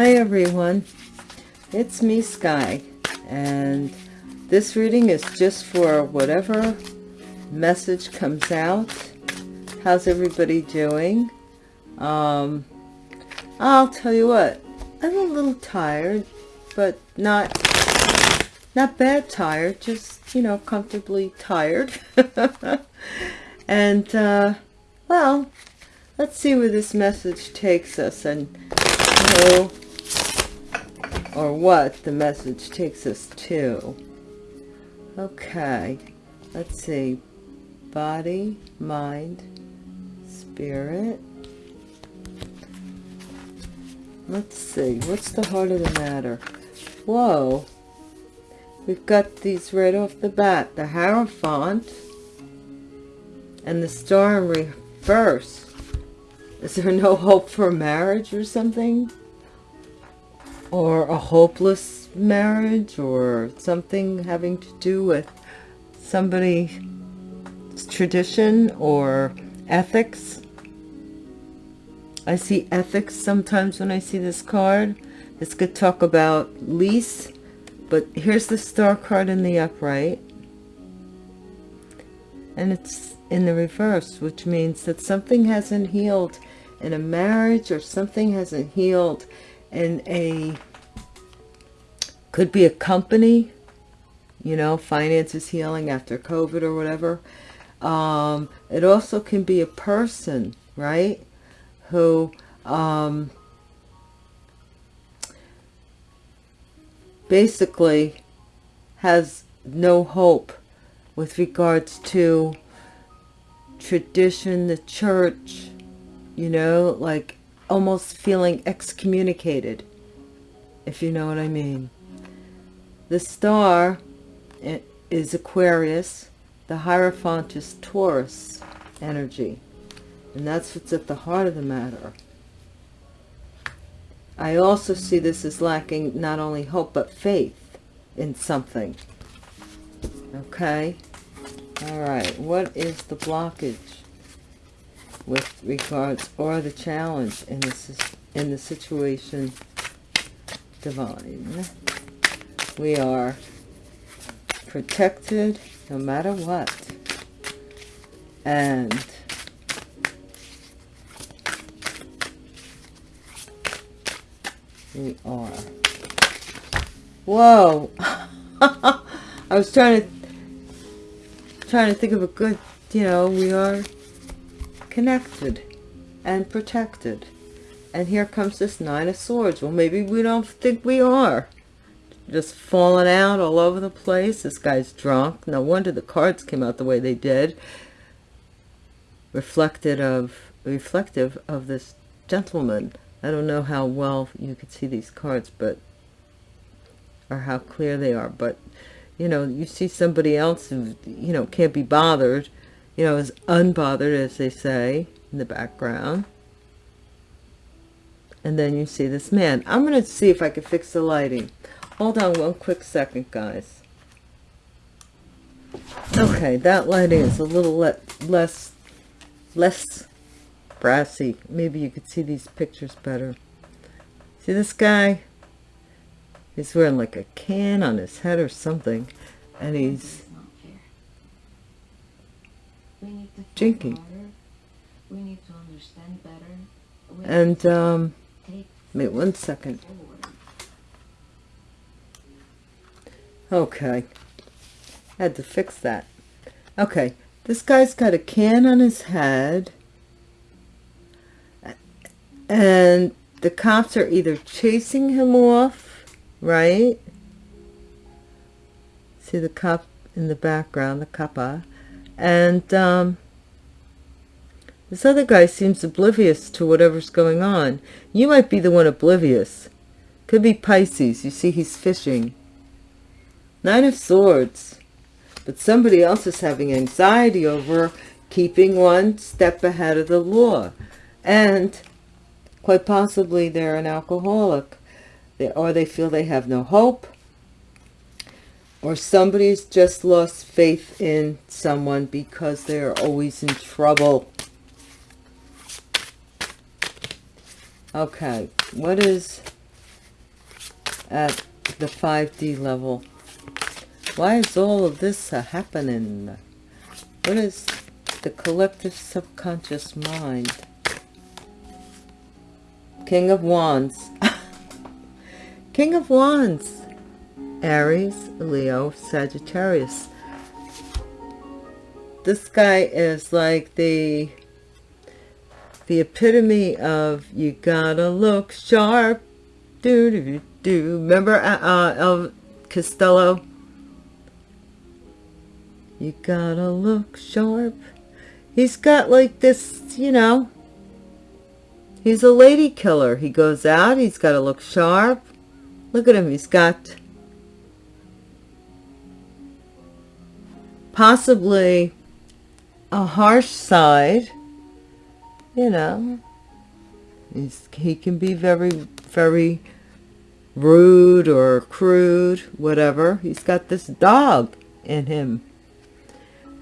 Hi everyone, it's me Sky and this reading is just for whatever message comes out. How's everybody doing? Um, I'll tell you what, I'm a little tired, but not not bad tired, just, you know, comfortably tired. and, uh, well, let's see where this message takes us and, you know, or what the message takes us to. Okay, let's see. Body, mind, spirit. Let's see, what's the heart of the matter? Whoa, we've got these right off the bat. The Hierophant and the Star in reverse. Is there no hope for marriage or something? Or a hopeless marriage or something having to do with somebody's tradition or ethics? I see ethics sometimes when I see this card. This could talk about lease, but here's the star card in the upright. And it's in the reverse, which means that something hasn't healed in a marriage or something hasn't healed in a, could be a company, you know, finances healing after COVID or whatever. Um, it also can be a person, right? Who, um, basically has no hope with regards to tradition, the church, you know, like almost feeling excommunicated, if you know what I mean. The star eh, is Aquarius, the Hierophant is Taurus energy, and that's what's at the heart of the matter. I also see this as lacking not only hope, but faith in something. Okay. All right. What is the blockage with regards or the challenge in this in the situation divine? We are protected no matter what. And we are. Whoa! I was trying to trying to think of a good, you know, we are connected and protected. And here comes this Nine of Swords. Well, maybe we don't think we are. Just falling out all over the place. This guy's drunk. No wonder the cards came out the way they did. Reflected of, reflective of this gentleman I don't know how well you could see these cards, but or how clear they are, but you know, you see somebody else who, you know, can't be bothered, you know, is unbothered, as they say, in the background. And then you see this man. I'm going to see if I can fix the lighting. Hold on one quick second, guys. Okay, that lighting is a little le less, less brassy. Maybe you could see these pictures better. See this guy? He's wearing like a can on his head or something. And he's drinking. We need to understand better. And, um, wait one second. Okay. Had to fix that. Okay. This guy's got a can on his head and the cops are either chasing him off right see the cop in the background the kappa and um, this other guy seems oblivious to whatever's going on. You might be the one oblivious. Could be Pisces. You see he's fishing. Nine of swords. But somebody else is having anxiety over keeping one step ahead of the law. And Quite possibly they're an alcoholic. They, or they feel they have no hope or somebody's just lost faith in someone because they're always in trouble. Okay, what is at the 5D level. Why is all of this happening? What is the collective subconscious mind? King of Wands. King of Wands. Aries, Leo, Sagittarius. This guy is like the the epitome of you gotta look sharp. Do do do. Remember uh, uh, Elvis Costello? You gotta look sharp. He's got like this, you know. He's a lady killer. He goes out. He's got to look sharp. Look at him. He's got possibly a harsh side. You know. He can be very, very rude or crude, whatever. He's got this dog in him.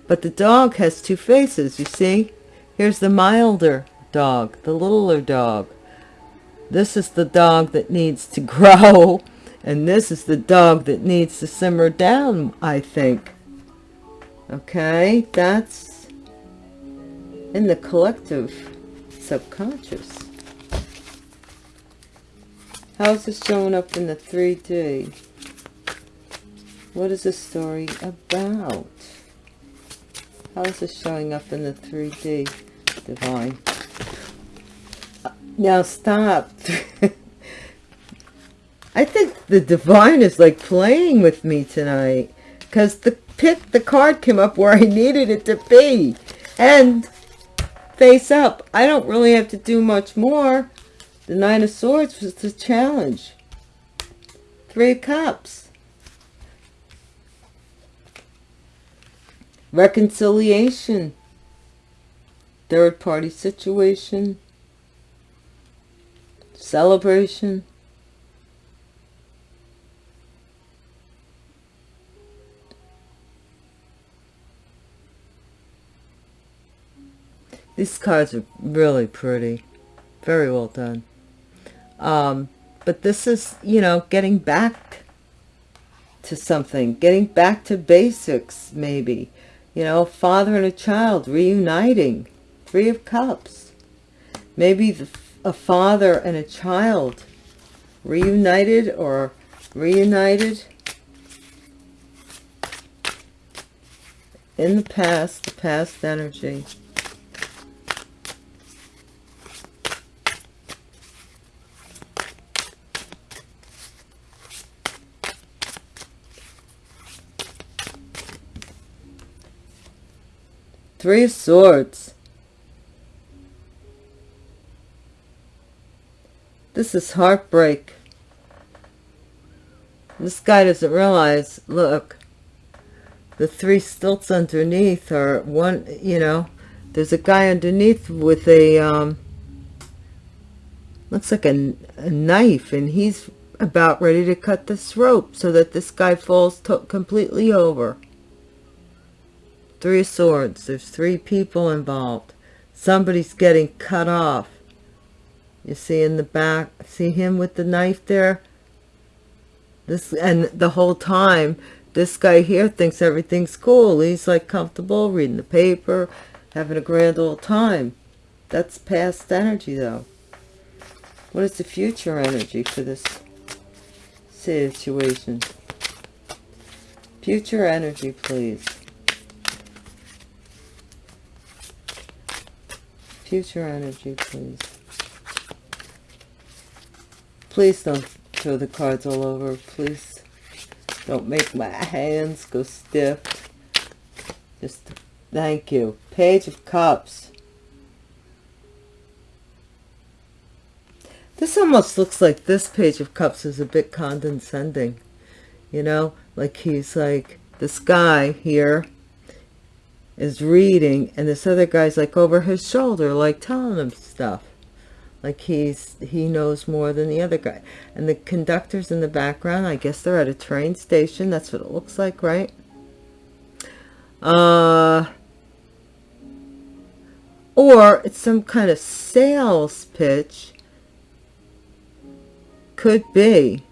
But the dog has two faces, you see? Here's the milder dog, the littler dog. This is the dog that needs to grow, and this is the dog that needs to simmer down, I think. Okay, that's in the collective subconscious. How's this showing up in the 3D? What is this story about? How is this showing up in the 3D? Divine. Uh, now stop. I think the divine is like playing with me tonight. Because the pick, the card came up where I needed it to be. And face up. I don't really have to do much more. The Nine of Swords was the challenge. Three of Cups. reconciliation third party situation celebration these cards are really pretty very well done um, but this is you know getting back to something getting back to basics maybe you know, father and a child reuniting. Three of Cups. Maybe the, a father and a child reunited or reunited in the past, the past energy. Three of Swords. This is heartbreak. This guy doesn't realize, look, the three stilts underneath are one, you know, there's a guy underneath with a, um, looks like a, a knife, and he's about ready to cut this rope so that this guy falls completely over. Three of Swords. There's three people involved. Somebody's getting cut off. You see in the back, see him with the knife there? This And the whole time, this guy here thinks everything's cool. He's like comfortable, reading the paper, having a grand old time. That's past energy though. What is the future energy for this situation? Future energy, please. Future energy, please. Please don't throw the cards all over. Please don't make my hands go stiff. Just thank you. Page of Cups. This almost looks like this Page of Cups is a bit condescending. You know, like he's like, this guy here is reading and this other guy's like over his shoulder like telling him stuff. Like he's he knows more than the other guy. And the conductors in the background i guess they're at a train station. That's what it looks like right? Uh or it's some kind of sales pitch. Could be.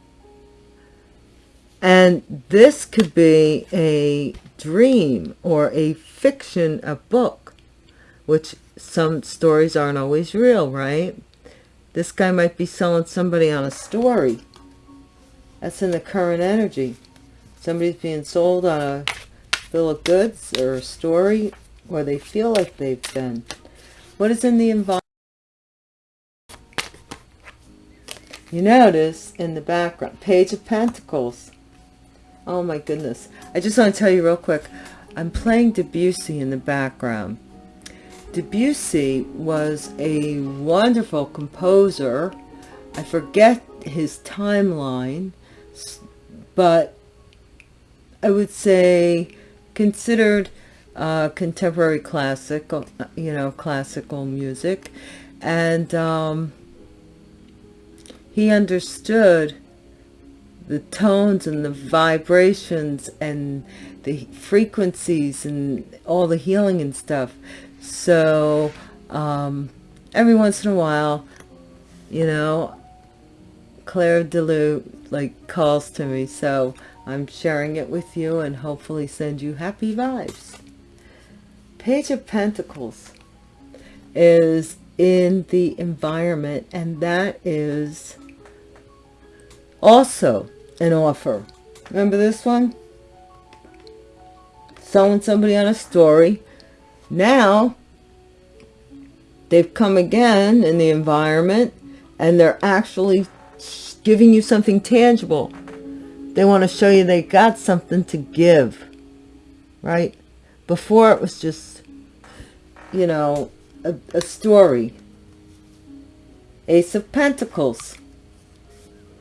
And this could be a dream or a fiction, a book, which some stories aren't always real, right? This guy might be selling somebody on a story. That's in the current energy. Somebody's being sold on a bill of goods or a story, or they feel like they've been. What is in the environment? You notice in the background, Page of Pentacles. Oh my goodness. I just want to tell you real quick. I'm playing Debussy in the background. Debussy was a wonderful composer. I forget his timeline, but I would say considered uh, contemporary classical, you know, classical music. And um, he understood the tones and the vibrations and the frequencies and all the healing and stuff. So um, every once in a while, you know, Clair de Lune like calls to me. So I'm sharing it with you and hopefully send you happy vibes. Page of Pentacles is in the environment and that is also an offer. Remember this one? Selling somebody on a story. Now, they've come again in the environment and they're actually giving you something tangible. They want to show you they got something to give, right? Before it was just, you know, a, a story. Ace of Pentacles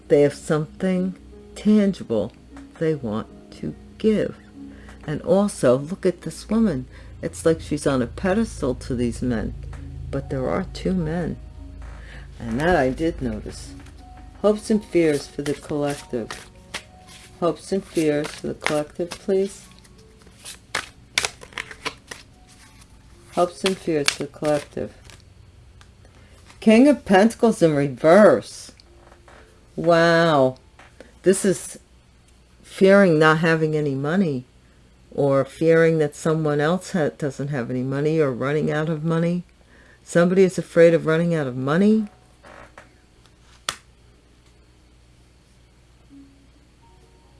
they have something tangible they want to give. And also, look at this woman. It's like she's on a pedestal to these men. But there are two men. And that I did notice. Hopes and fears for the collective. Hopes and fears for the collective, please. Hopes and fears for the collective. King of Pentacles in reverse. Wow. This is fearing not having any money or fearing that someone else ha doesn't have any money or running out of money. Somebody is afraid of running out of money.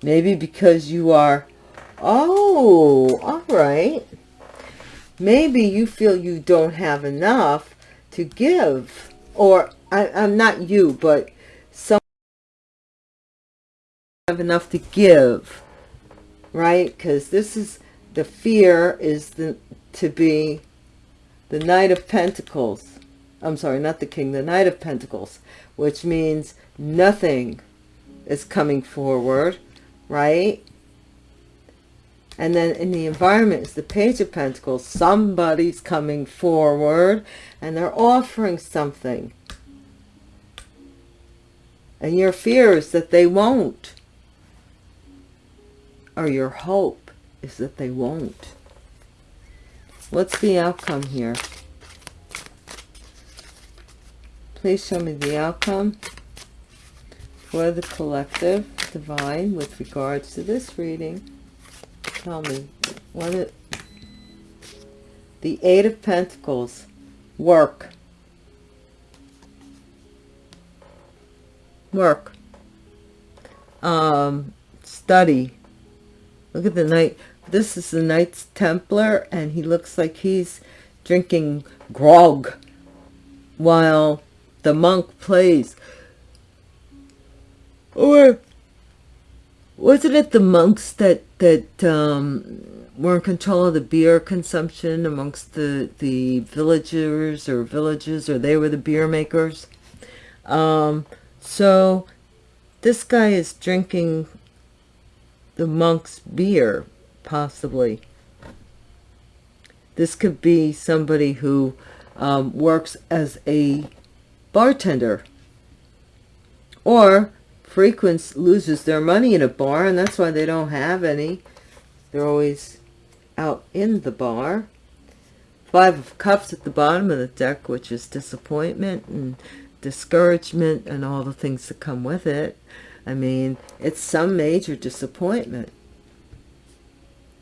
Maybe because you are, oh, all right. Maybe you feel you don't have enough to give. Or, I, I'm not you, but some have enough to give right? Because this is the fear is the to be the knight of pentacles. I'm sorry not the king the knight of pentacles which means nothing is coming forward right? And then in the environment is the page of pentacles. Somebody's coming forward and they're offering something. And your fear is that they won't or your hope is that they won't. What's the outcome here? Please show me the outcome for the collective divine with regards to this reading. Tell me what it the eight of pentacles work work um study Look at the knight. This is the Knights Templar, and he looks like he's drinking grog while the monk plays. Or wasn't it the monks that that um, were in control of the beer consumption amongst the the villagers or villages, or they were the beer makers? Um, so this guy is drinking the monk's beer, possibly. This could be somebody who um, works as a bartender or frequents loses their money in a bar and that's why they don't have any. They're always out in the bar. Five of cups at the bottom of the deck which is disappointment and discouragement and all the things that come with it I mean, it's some major disappointment.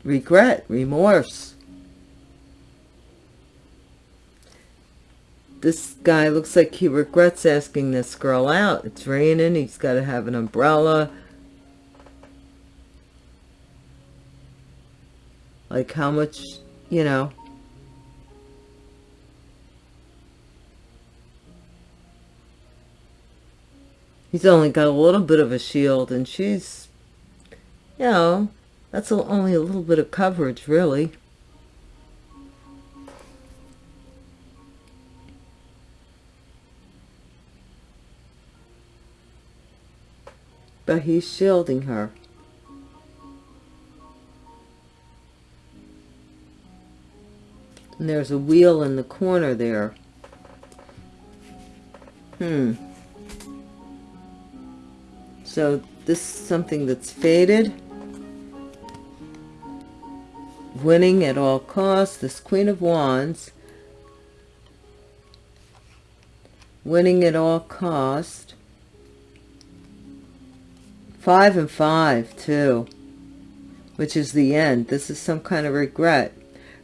Regret, remorse. This guy looks like he regrets asking this girl out. It's raining. He's got to have an umbrella. Like how much, you know, he's only got a little bit of a shield and she's you know that's only a little bit of coverage really. But he's shielding her. And there's a wheel in the corner there. Hmm so this is something that's faded. Winning at all costs. This Queen of Wands. Winning at all cost. Five and five, too. Which is the end. This is some kind of regret.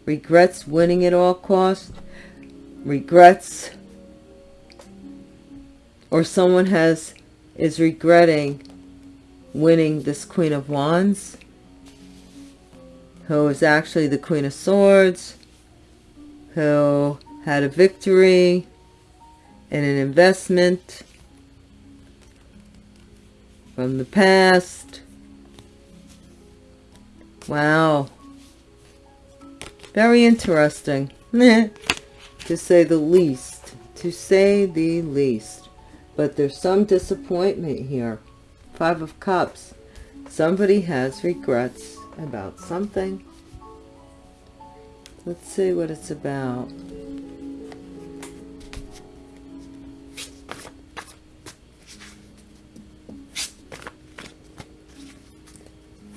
Regrets winning at all cost. Regrets. Or someone has is regretting winning this Queen of Wands, who is actually the Queen of Swords, who had a victory in an investment from the past. Wow. Very interesting, to say the least. To say the least but there's some disappointment here. Five of cups. Somebody has regrets about something. Let's see what it's about.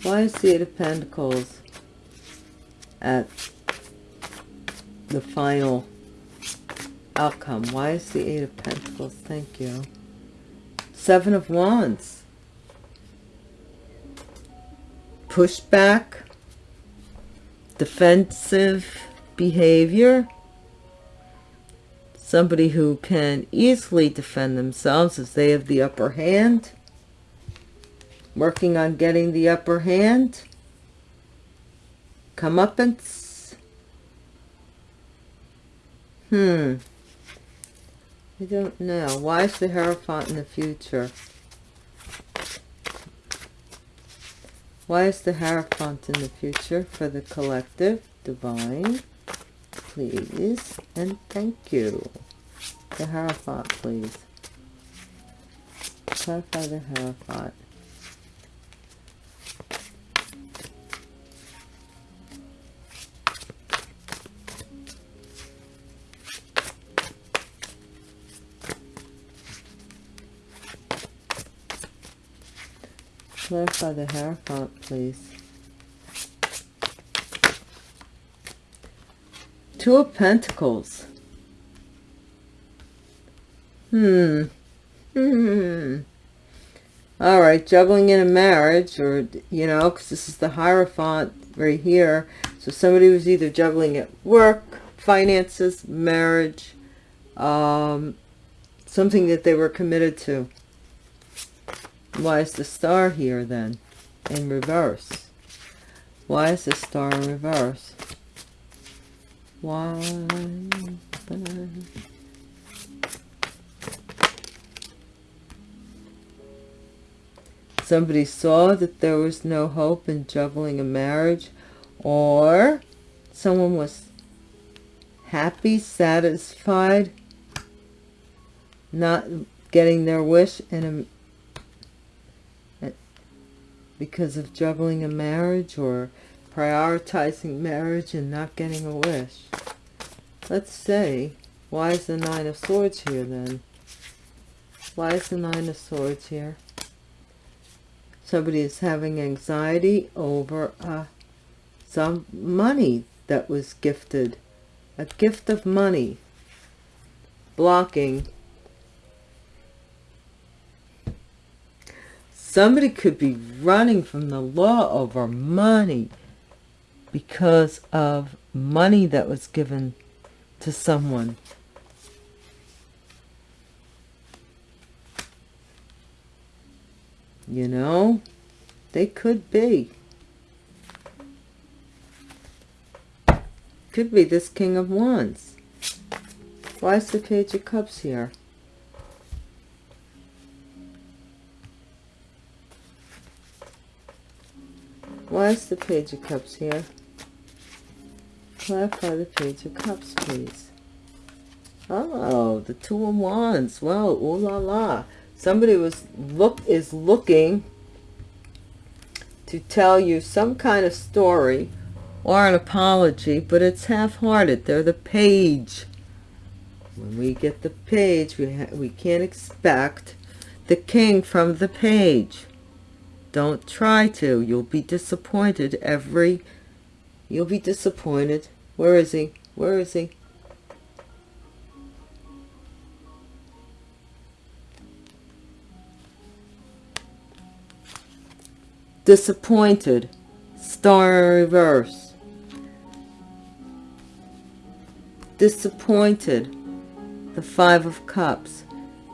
Why is the eight of pentacles at the final outcome. Why is the Eight of Pentacles? Thank you. Seven of Wands. Pushback. Defensive behavior. Somebody who can easily defend themselves as they have the upper hand. Working on getting the upper hand. Comeuppance. Hmm. I don't know. Why is the Hierophant in the future? Why is the Hierophant in the future for the collective? Divine, please, and thank you. The Hierophant, please. Clarify the Hierophant. Clarify the Hierophant, please. Two of Pentacles. Hmm. Hmm. All right, juggling in a marriage or, you know, because this is the Hierophant right here. So somebody was either juggling at work, finances, marriage, um, something that they were committed to. Why is the star here then in reverse? Why is the star in reverse? Why? Somebody saw that there was no hope in juggling a marriage or someone was happy, satisfied, not getting their wish in a because of juggling a marriage or prioritizing marriage and not getting a wish. Let's say, why is the Nine of Swords here then? Why is the Nine of Swords here? Somebody is having anxiety over uh, some money that was gifted. A gift of money. Blocking Somebody could be running from the law over money because of money that was given to someone. You know, they could be. Could be this King of Wands. Why is the Page of Cups here? Why is the Page of Cups here? Clarify the Page of Cups, please. Oh, the Two of Wands. Well, ooh la la. Somebody was look is looking to tell you some kind of story or an apology, but it's half-hearted. They're the page. When we get the page, we, we can't expect the king from the page. Don't try to. You'll be disappointed every... You'll be disappointed. Where is he? Where is he? Disappointed. Star reverse. Disappointed. The Five of Cups.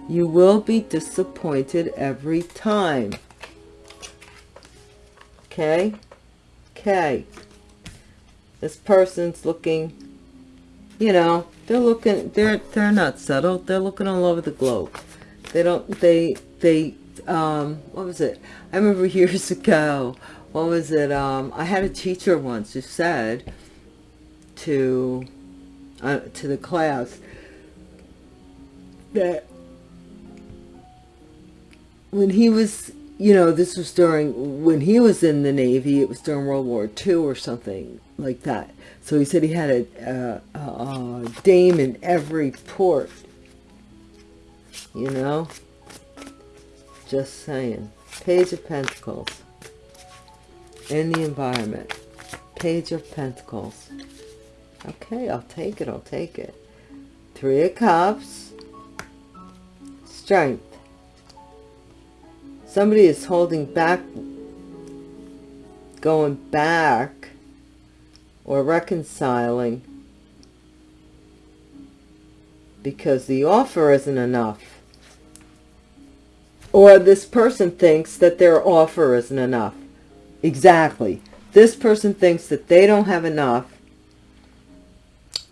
You will be disappointed every time okay okay this person's looking you know they're looking they're they're not settled. They're looking all over the globe. They don't they they um what was it? I remember years ago what was it? Um i had a teacher once who said to uh, to the class that when he was you know, this was during, when he was in the Navy, it was during World War II or something like that. So he said he had a, a, a dame in every port, you know? Just saying. Page of Pentacles. In the environment. Page of Pentacles. Okay, I'll take it, I'll take it. Three of Cups. Strength somebody is holding back going back or reconciling because the offer isn't enough. Or this person thinks that their offer isn't enough. Exactly. This person thinks that they don't have enough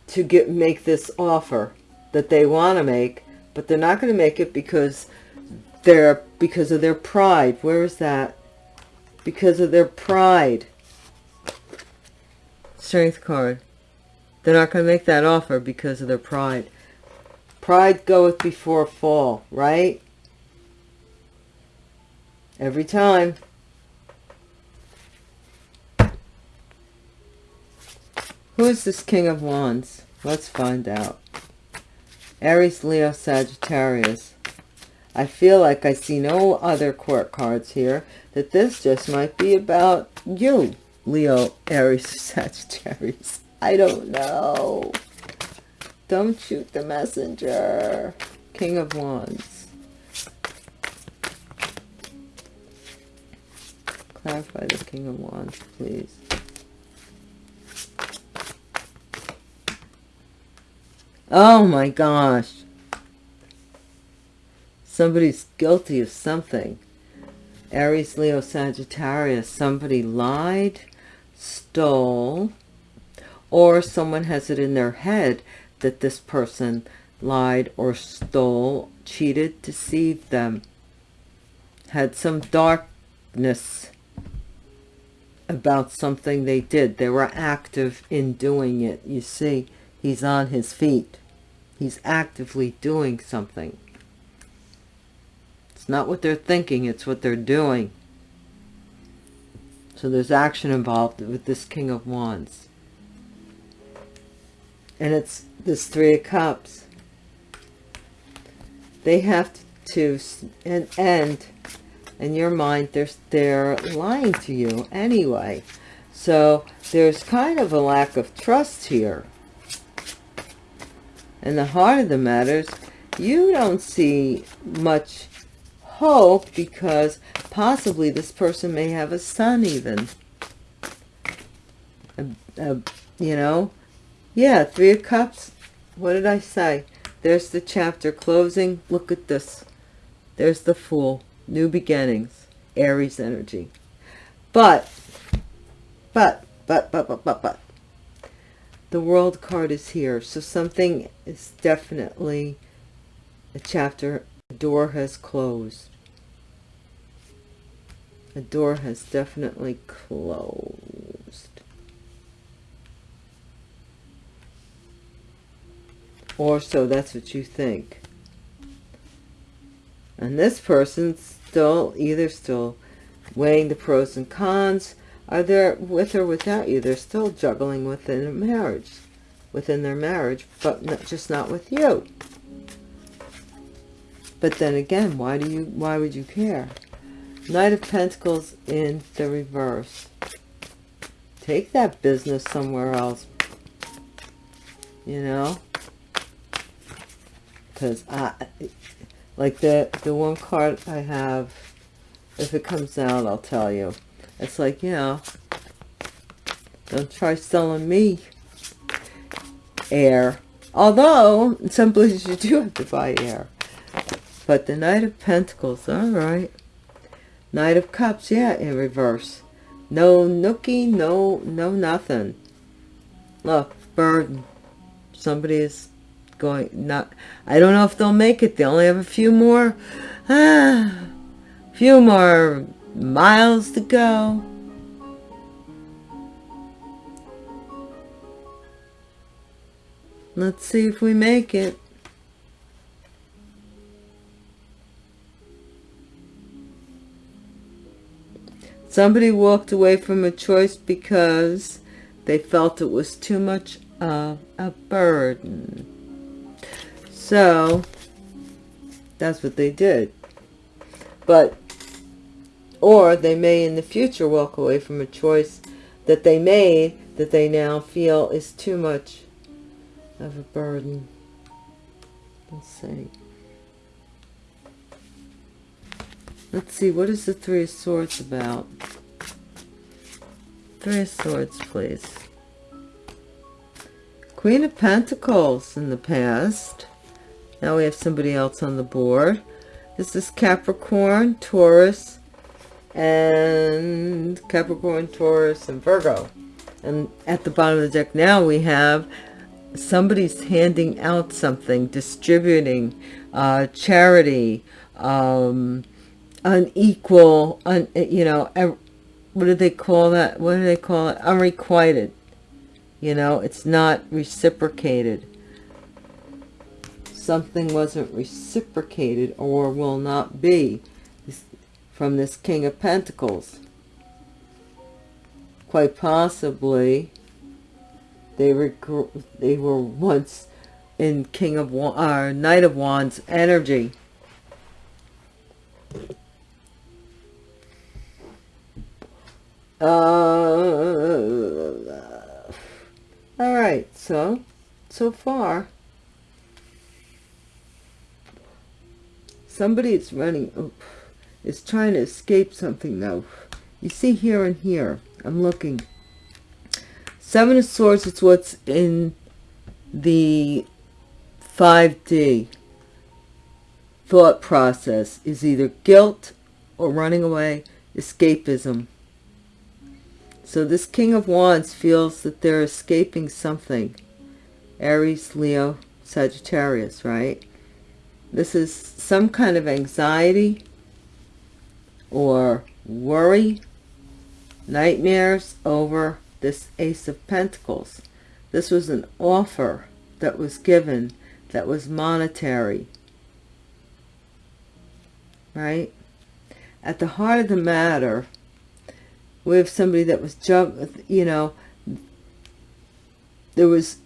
to get make this offer that they want to make but they're not going to make it because because of their pride. Where is that? Because of their pride. Strength card. They're not going to make that offer because of their pride. Pride goeth before a fall, right? Every time. Who is this King of Wands? Let's find out. Aries, Leo, Sagittarius. I feel like I see no other court cards here, that this just might be about you, Leo, Aries, Sagittarius. I don't know. Don't shoot the messenger. King of Wands. Clarify the King of Wands, please. Oh my gosh somebody's guilty of something. Aries leo sagittarius somebody lied stole or someone has it in their head that this person lied or stole cheated deceived them had some darkness about something they did. They were active in doing it. You see he's on his feet. He's actively doing something not what they're thinking, it's what they're doing. So there's action involved with this King of Wands. And it's this Three of Cups. They have to, and end in your mind, they're, they're lying to you anyway. So there's kind of a lack of trust here. And the heart of the matter is you don't see much hope because possibly this person may have a son even. A, a, you know? Yeah, Three of Cups. What did I say? There's the chapter closing. Look at this. There's the Fool. New beginnings. Aries energy. But, but, but, but, but, but, but. The World card is here. So something is definitely a chapter. Door has closed. A door has definitely closed. Or so that's what you think. And this person's still, either still weighing the pros and cons, are there with or without you. They're still juggling within a marriage, within their marriage, but not, just not with you. But then again, why do you, why would you care? Knight of Pentacles in the reverse. Take that business somewhere else. You know? Because I, like the, the one card I have, if it comes out, I'll tell you. It's like, you know, don't try selling me air. Although, in some places you do have to buy air. But the Knight of Pentacles, all right. Knight of Cups, yeah, in reverse. No nookie, no, no nothing. Look, burden. Somebody is going, not, I don't know if they'll make it. They only have a few more, ah, few more miles to go. Let's see if we make it. Somebody walked away from a choice because they felt it was too much of a burden. So, that's what they did. But, or they may in the future walk away from a choice that they made that they now feel is too much of a burden. Let's see. Let's see, what is the Three of Swords about? Three of Swords, please. Queen of Pentacles in the past. Now we have somebody else on the board. This is Capricorn, Taurus, and Capricorn, Taurus, and Virgo. And at the bottom of the deck now we have somebody's handing out something, distributing, uh, charity, um, unequal, un, you know, what do they call that? What do they call it? Unrequited. You know, it's not reciprocated. Something wasn't reciprocated or will not be from this King of Pentacles. Quite possibly, they were they were once in King of Wands, uh, Knight of Wands energy. Uh, all right, so, so far, somebody is running, oh, is trying to escape something though. You see here and here, I'm looking. Seven of Swords is what's in the 5D thought process is either guilt or running away, escapism. So this King of Wands feels that they're escaping something. Aries, Leo, Sagittarius, right? This is some kind of anxiety or worry, nightmares over this Ace of Pentacles. This was an offer that was given that was monetary, right? At the heart of the matter, we have somebody that was jug you know there was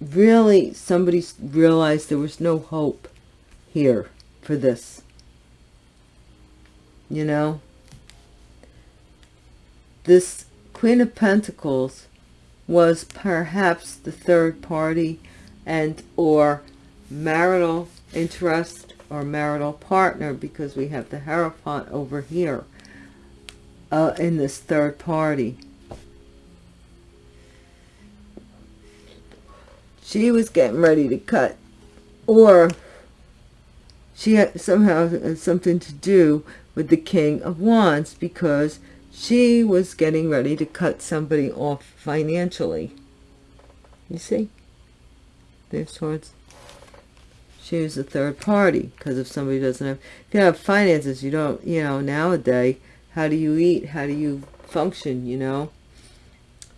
really somebody realized there was no hope here for this. You know? This queen of pentacles was perhaps the third party and or marital interest or marital partner because we have the Hierophant over here uh, in this third party. She was getting ready to cut or she had somehow had something to do with the King of Wands because she was getting ready to cut somebody off financially. You see? There's swords. She was a third party because if somebody doesn't have, if you have finances, you don't, you know, nowadays, how do you eat? How do you function, you know?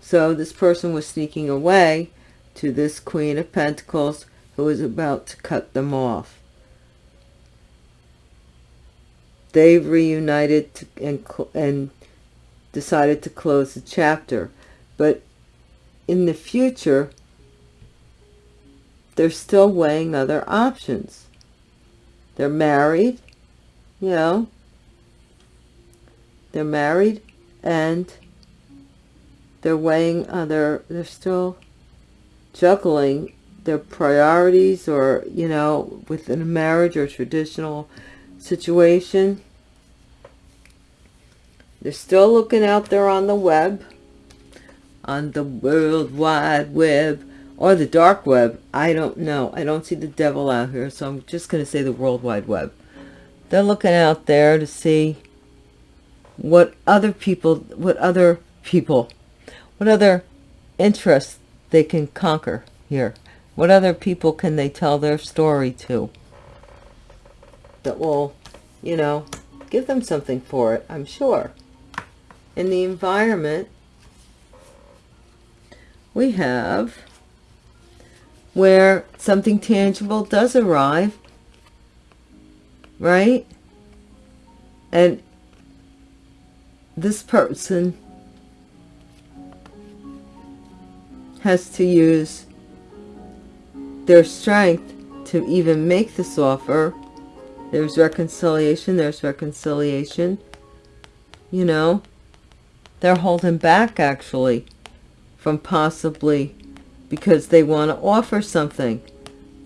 So this person was sneaking away to this Queen of Pentacles who was about to cut them off. They've reunited and, and decided to close the chapter. But in the future, they're still weighing other options. They're married, you know, they're married and they're weighing other, they're still juggling their priorities or, you know, within a marriage or traditional situation. They're still looking out there on the web, on the World Wide Web, or the dark web. I don't know. I don't see the devil out here, so I'm just going to say the World Wide Web. They're looking out there to see what other people, what other people, what other interests they can conquer here. What other people can they tell their story to that will, you know, give them something for it, I'm sure in the environment, we have where something tangible does arrive, right? And this person has to use their strength to even make this offer. There's reconciliation, there's reconciliation, you know they're holding back actually from possibly because they want to offer something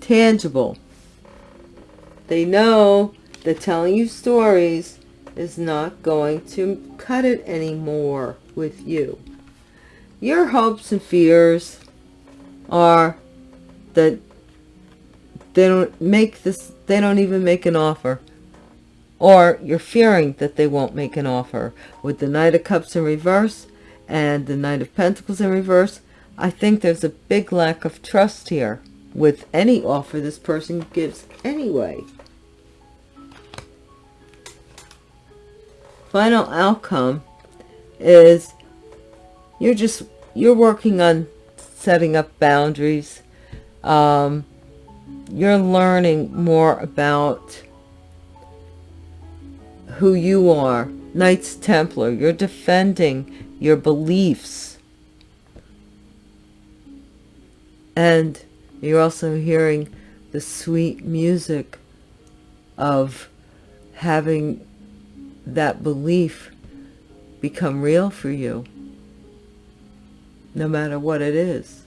tangible. They know that telling you stories is not going to cut it anymore with you. Your hopes and fears are that they don't make this, they don't even make an offer or you're fearing that they won't make an offer. With the Knight of Cups in reverse and the Knight of Pentacles in reverse, I think there's a big lack of trust here with any offer this person gives anyway. Final outcome is you're just, you're working on setting up boundaries. Um, you're learning more about who you are. Knights Templar, you're defending your beliefs. And you're also hearing the sweet music of having that belief become real for you, no matter what it is.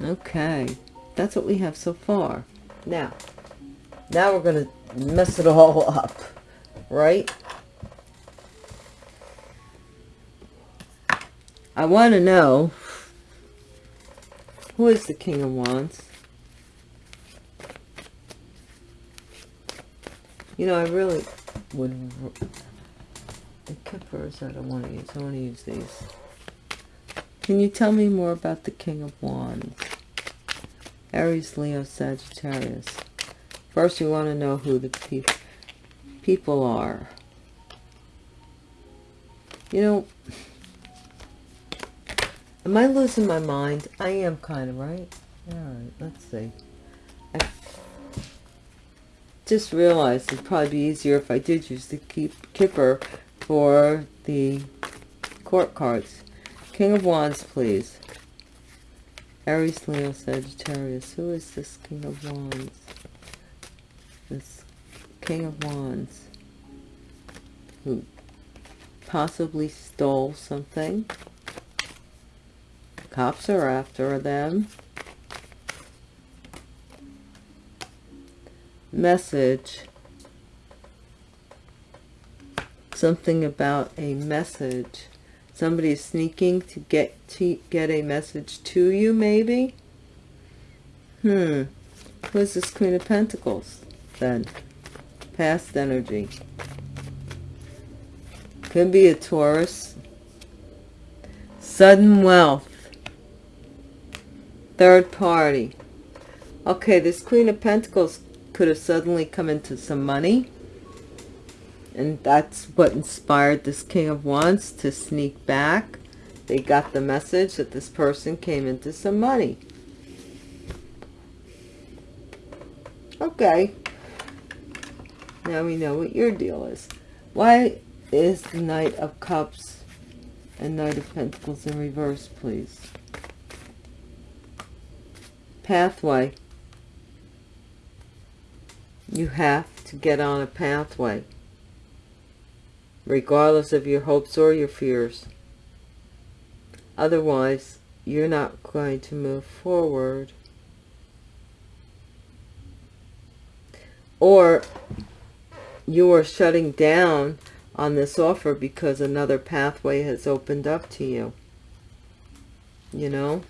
Okay, that's what we have so far. Now, now we're going to mess it all up, right? I want to know who is the King of Wands? You know, I really would... The kippers I don't want to use. I want to use these. Can you tell me more about the King of Wands? Aries, Leo, Sagittarius. First, you want to know who the pe people are. You know, am I losing my mind? I am kind of, right? All right, let's see. Just realized it'd probably be easier if I did use the keep kipper for the court cards. King of Wands, please. Aries, Leo, Sagittarius. Who is this King of Wands? this King of Wands who possibly stole something. Cops are after them. Message. Something about a message. Somebody is sneaking to get to get a message to you, maybe? Hmm. Who's this Queen of Pentacles, then? Past energy. Could be a Taurus. Sudden wealth. Third party. Okay, this Queen of Pentacles could have suddenly come into some money. And that's what inspired this King of Wands to sneak back. They got the message that this person came into some money. Okay. Now we know what your deal is. Why is the Knight of Cups and Knight of Pentacles in reverse, please? Pathway. You have to get on a pathway, regardless of your hopes or your fears. Otherwise, you're not going to move forward. Or you are shutting down on this offer because another pathway has opened up to you. You know?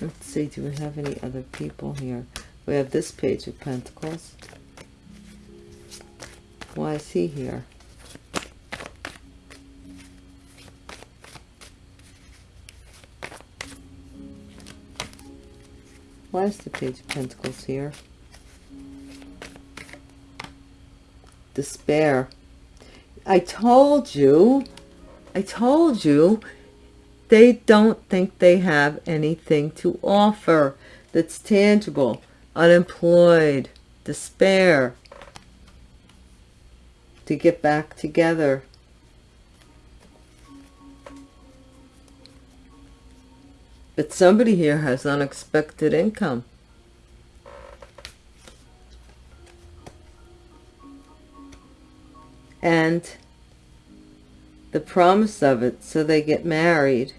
Let's see, do we have any other people here? We have this page of Pentacles. Why is he here? Why is the page of Pentacles here? Despair. I told you, I told you, they don't think they have anything to offer that's tangible. Unemployed, despair, to get back together. But somebody here has unexpected income. And the promise of it, so they get married.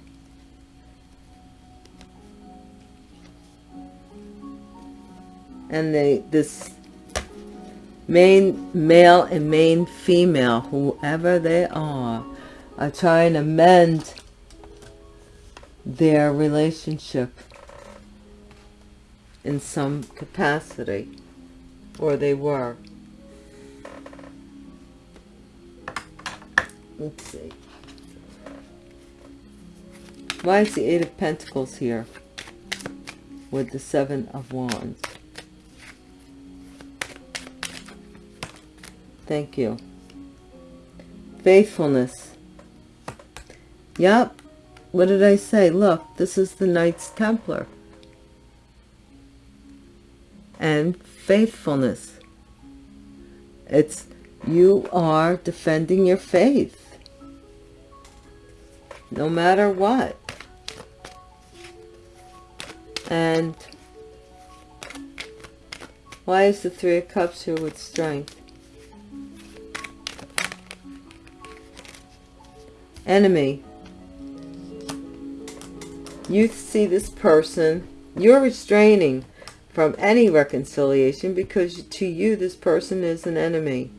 And they, this main male and main female, whoever they are, are trying to mend their relationship in some capacity, or they were. Let's see. Why is the Eight of Pentacles here with the Seven of Wands? Thank you. Faithfulness. Yep, what did I say? Look, this is the Knights Templar. And faithfulness. It's you are defending your faith. No matter what. And why is the Three of Cups here with strength? Enemy you see this person, you're restraining from any reconciliation because to you this person is an enemy.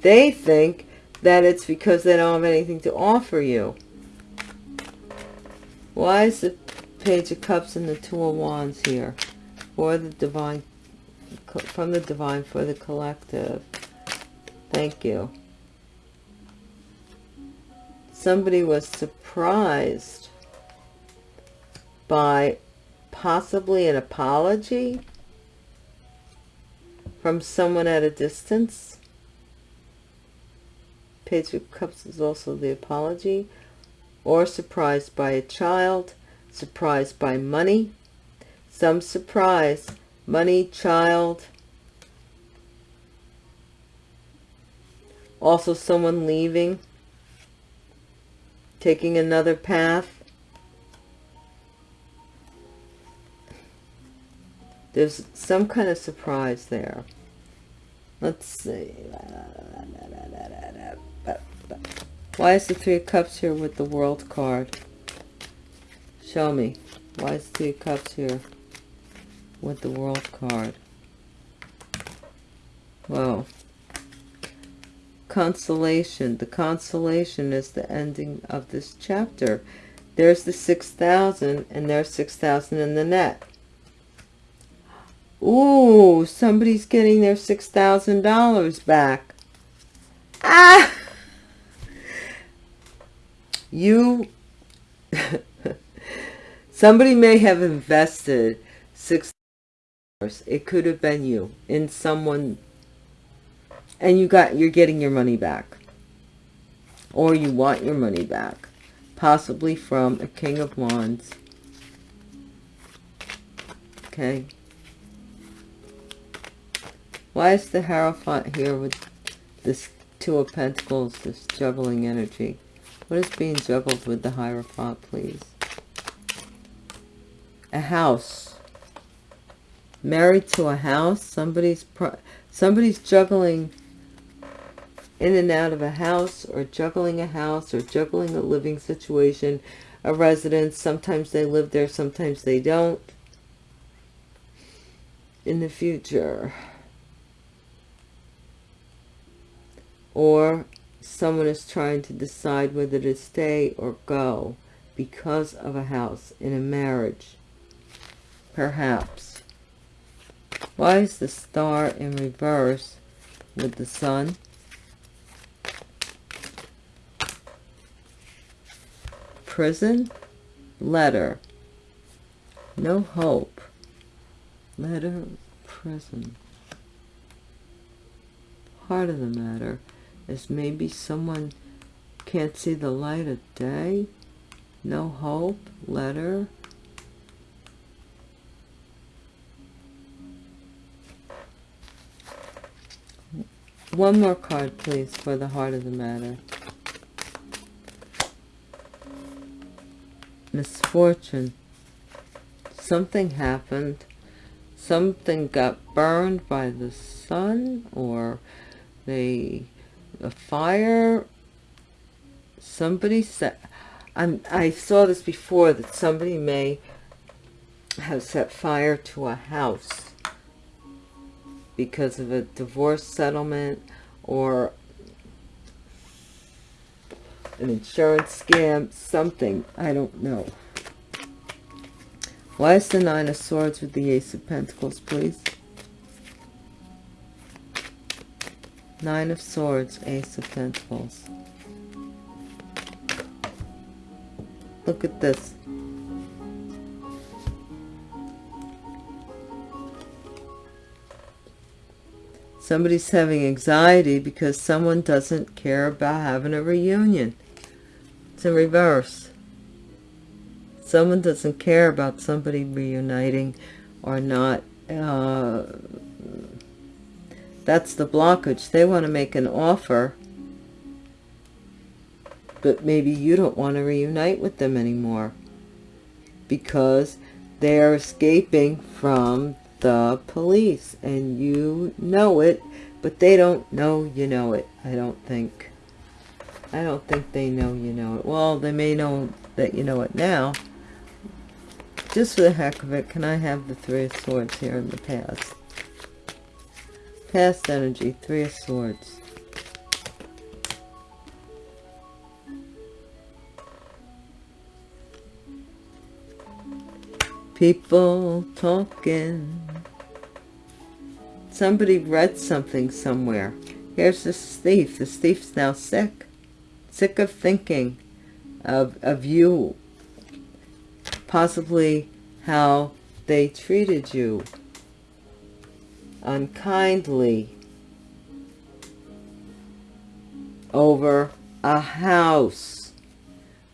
They think that it's because they don't have anything to offer you. Why is the Page of Cups and the Two of Wands here? For the Divine, from the Divine for the Collective. Thank you. Somebody was surprised by possibly an apology from someone at a distance. Page of Cups is also the apology. Or surprised by a child, surprised by money. Some surprise, money, child. Also someone leaving, taking another path. There's some kind of surprise there. Let's see. Why is the Three of Cups here with the World card? Show me. Why is the Three of Cups here? with the world card. Well, consolation. The consolation is the ending of this chapter. There's the 6,000 and there's 6,000 in the net. Ooh, somebody's getting their $6,000 back. Ah! You, somebody may have invested six dollars. It could have been you in someone, and you got, you're getting your money back. Or you want your money back. Possibly from a King of Wands. Okay. Why is the Hierophant here with this Two of Pentacles, this juggling energy? What is being juggled with the Hierophant, please? A house. Married to a house. Somebody's somebody's juggling in and out of a house or juggling a house or juggling a living situation, a residence. Sometimes they live there, sometimes they don't. In the future. Or someone is trying to decide whether to stay or go because of a house in a marriage. Perhaps. Why is the star in reverse with the sun? Prison? Letter. No hope. Letter, prison. part of the matter is maybe someone can't see the light of day no hope letter one more card please for the heart of the matter misfortune. Something happened. Something got burned by the sun or they a fire. Somebody said I'm, I saw this before that somebody may have set fire to a house because of a divorce settlement or an insurance scam, something. I don't know. Why is the Nine of Swords with the Ace of Pentacles, please? Nine of Swords, Ace of Pentacles. Look at this. Somebody's having anxiety because someone doesn't care about having a reunion. It's in reverse. Someone doesn't care about somebody reuniting or not uh, that's the blockage. They want to make an offer, but maybe you don't want to reunite with them anymore because they're escaping from the police and you know it, but they don't know you know it, I don't think. I don't think they know you know it. Well, they may know that you know it now. Just for the heck of it, can I have the Three of Swords here in the past? Past energy, Three of Swords. People talking. Somebody read something somewhere. Here's the thief. The thief's now sick. Sick of thinking of, of you. Possibly how they treated you unkindly over a house.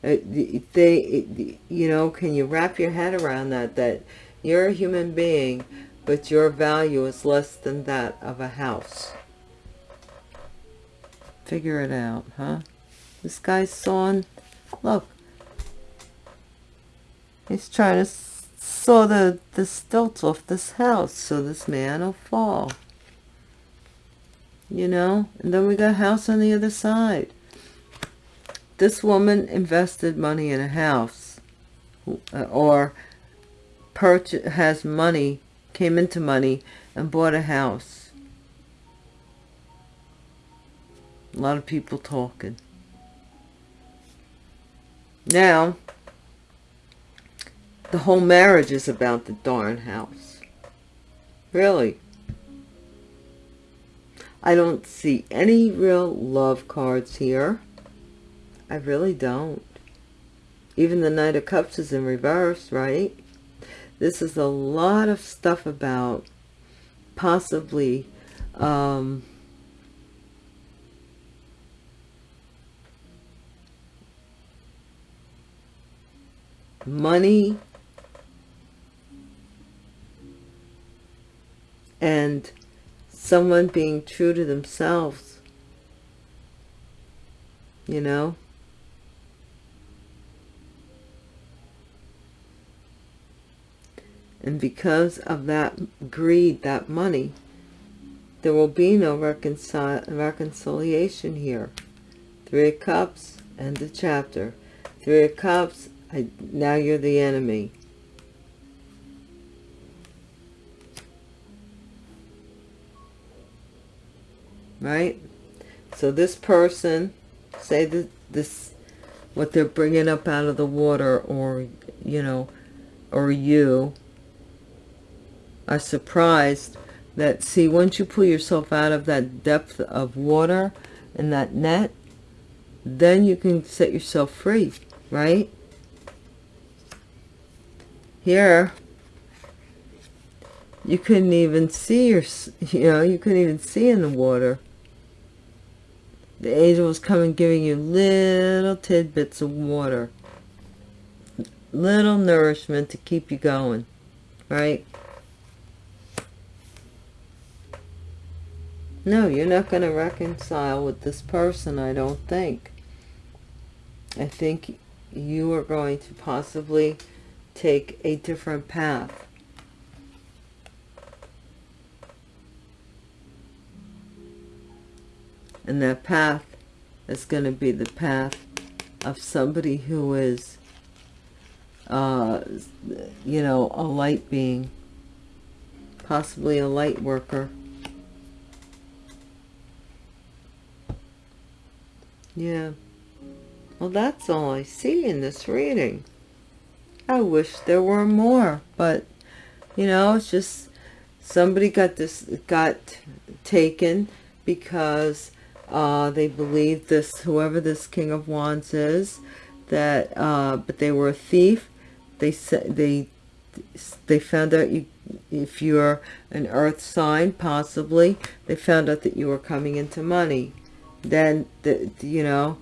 Uh, they, you know, can you wrap your head around that, that you're a human being, but your value is less than that of a house. Figure it out, huh? This guy's sawing, look, he's trying to saw the, the stilts off this house so this man will fall. You know? And then we got a house on the other side. This woman invested money in a house uh, or purchase, has money came into money, and bought a house. A lot of people talking. Now, the whole marriage is about the darn house. Really. I don't see any real love cards here. I really don't. Even the Knight of Cups is in reverse, right? This is a lot of stuff about possibly um, money and someone being true to themselves you know? And because of that greed that money there will be no reconcil reconciliation here. Three of cups and the chapter. Three of cups I, now you're the enemy. Right? So this person say that this what they're bringing up out of the water or you know or you are surprised that see once you pull yourself out of that depth of water and that net then you can set yourself free right here you couldn't even see your you know you couldn't even see in the water. The angel was coming giving you little tidbits of water little nourishment to keep you going right? No you're not going to reconcile with this person i don't think. I think you are going to possibly take a different path. And that path is going to be the path of somebody who is uh, you know a light being possibly a light worker. Yeah. Well that's all I see in this reading I wish there were more but you know it's just somebody got this got taken because uh, they believe this, whoever this King of Wands is, that, uh, but they were a thief. They said, they, they found out you, if you're an earth sign, possibly, they found out that you were coming into money. Then, the, you know,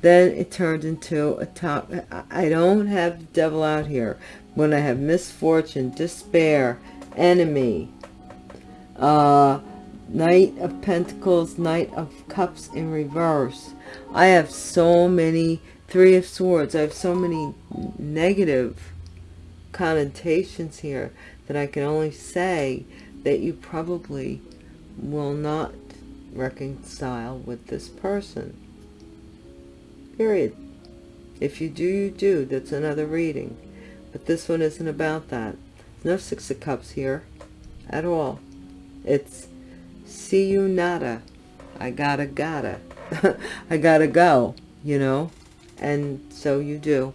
then it turned into a top. I don't have the devil out here. When I have misfortune, despair, enemy, uh, Knight of Pentacles, Knight of Cups in reverse. I have so many, Three of Swords, I have so many negative connotations here that I can only say that you probably will not reconcile with this person. Period. If you do, you do. That's another reading. But this one isn't about that. No Six of Cups here at all. It's see you nada i gotta gotta i gotta go you know and so you do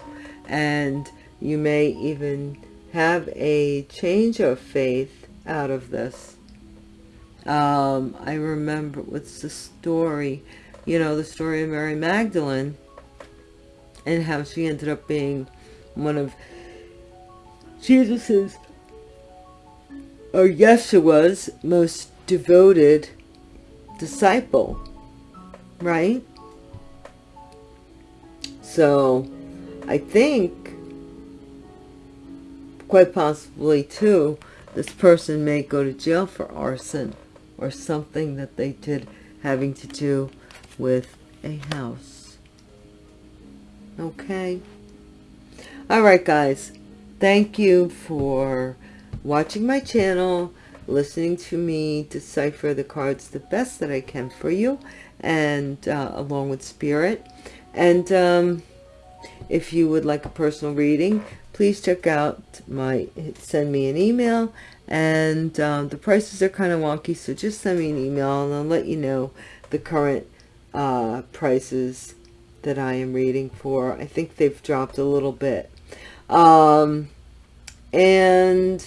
and you may even have a change of faith out of this um, i remember what's the story you know the story of mary magdalene and how she ended up being one of jesus's or yeshua's most devoted disciple, right? So I think quite possibly too, this person may go to jail for arson or something that they did having to do with a house. Okay. All right, guys. Thank you for watching my channel listening to me decipher the cards the best that I can for you and uh, along with spirit and um, if you would like a personal reading, please check out my, send me an email. And um, the prices are kind of wonky, so just send me an email and I'll let you know the current uh, prices that I am reading for. I think they've dropped a little bit. Um, and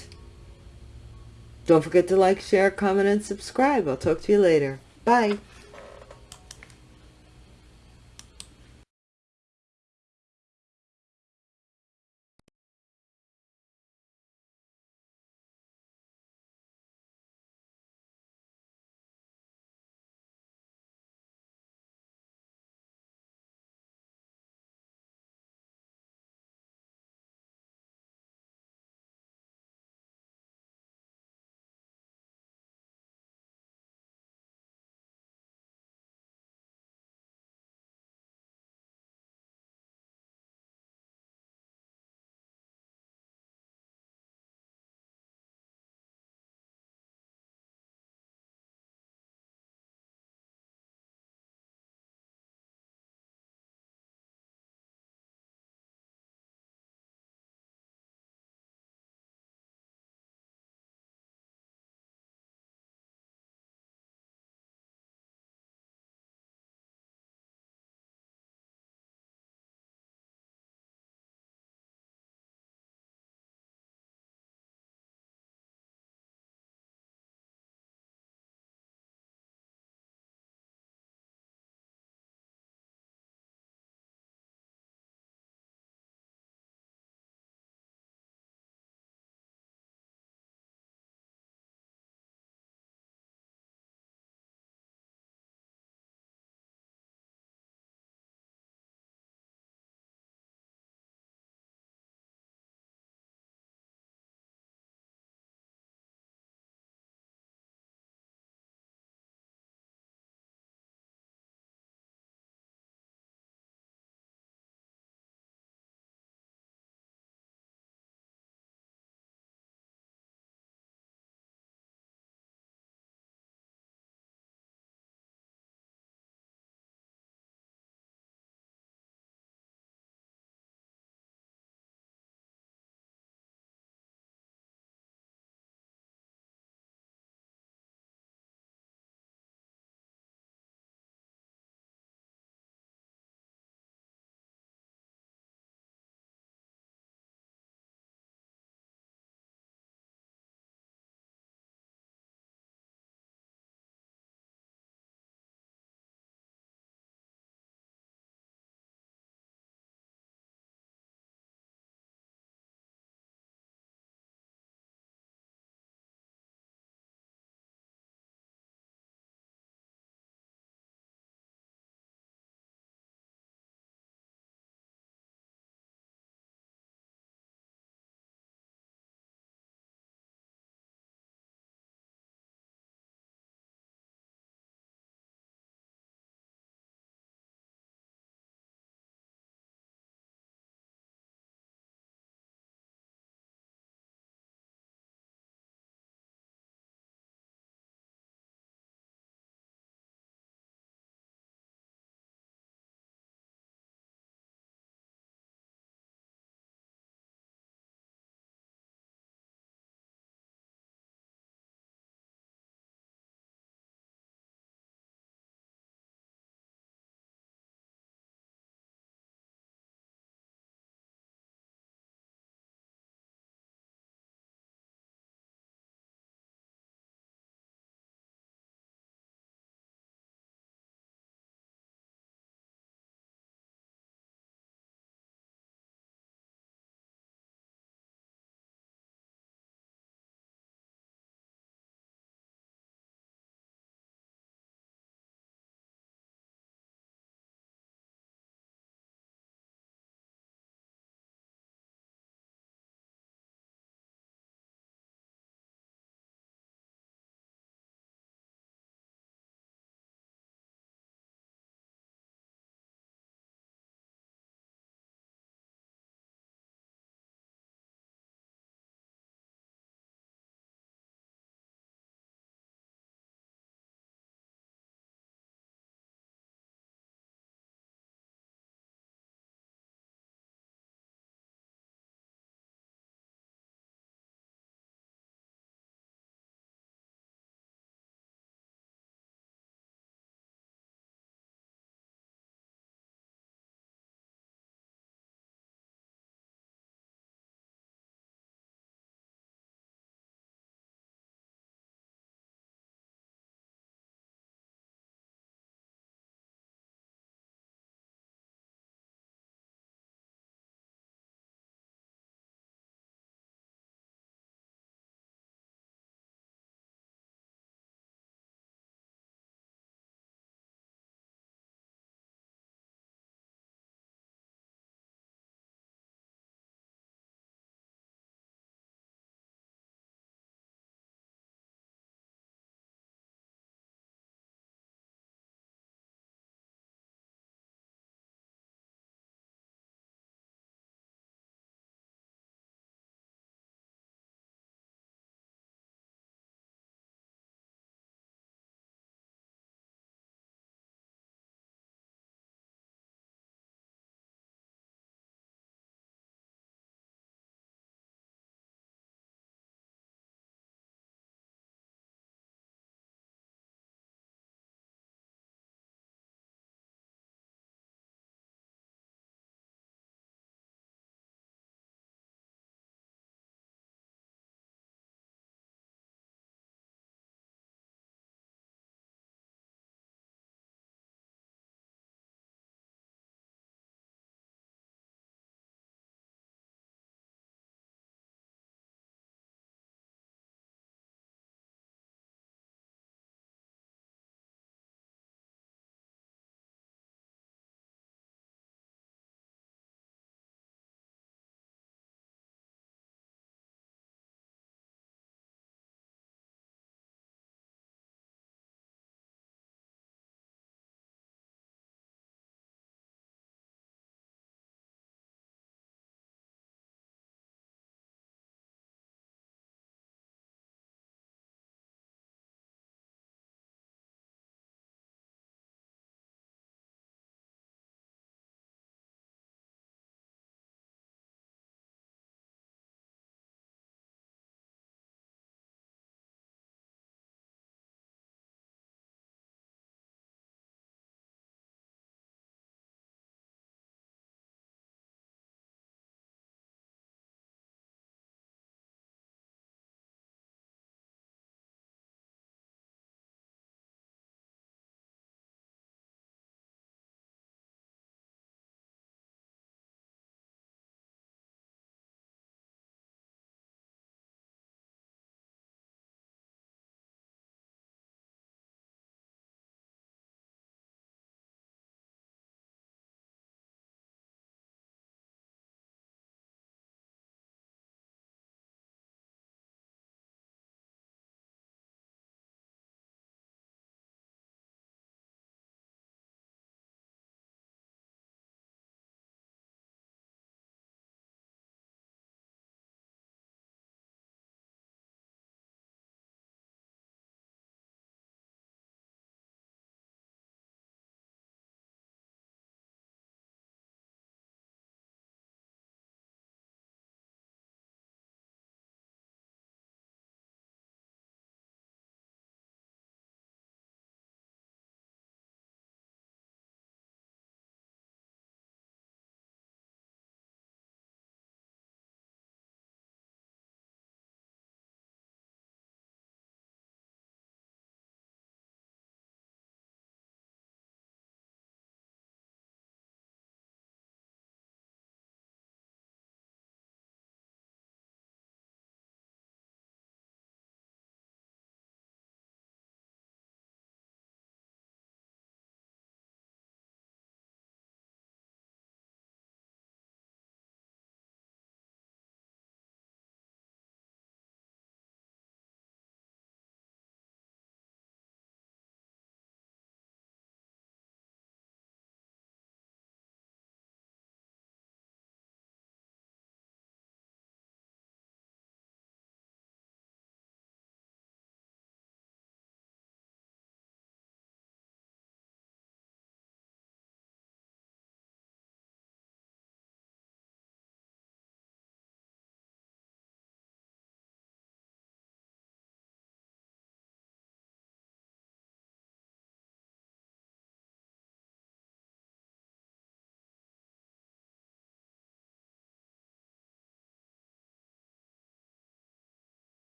don't forget to like, share, comment, and subscribe. I'll talk to you later. Bye.